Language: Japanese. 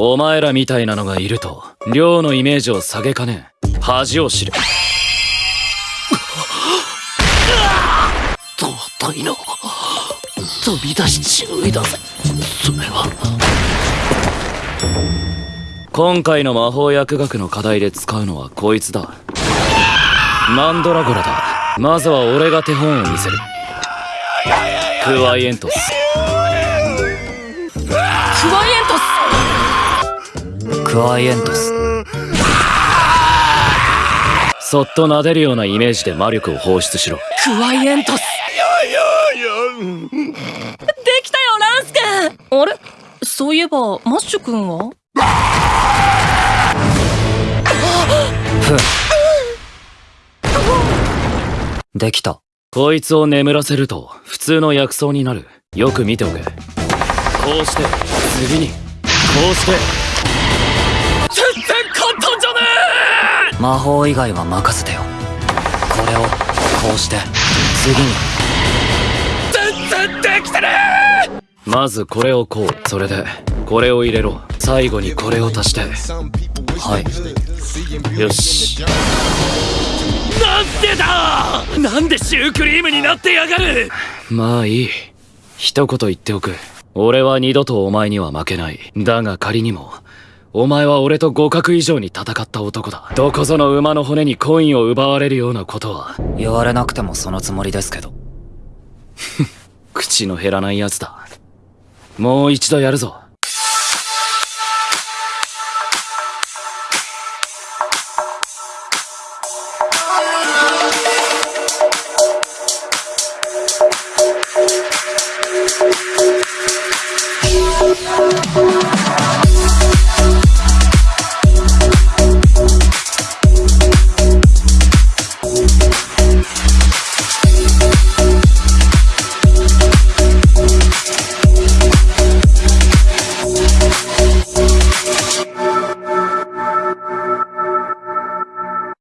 お前らみたいなのがいると寮のイメージを下げかねん。恥を知れ。尊いの飛び出し注意だぜ。それは。今回の魔法薬学の課題で使うのはこいつだ。マンドラゴラだ。まずは俺が手本を見せる。クワイエントスクワイエントスクワイエントスそっと撫でるようなイメージで魔力を放出しろ。クワイエントスできたよランスケあれ？そういえばマッシュ君は？できた。こいつを眠らせると普通の薬草になる。よく見ておけ。こうして次にこうして魔法以外は任せてよ。これをこうして次に。え全然できてねまずこれをこう。それでこれを入れろ。最後にこれを足して。はい。よし。なんでだ！なんでシュークリームになってやがる！まあいい。一言言っておく。俺は二度とお前には負けない。だが仮にもお前は俺と互角以上に戦った男だ。どこぞの馬の骨にコインを奪われるようなことは。言われなくてもそのつもりですけど。口の減らない奴だ。もう一度やるぞ。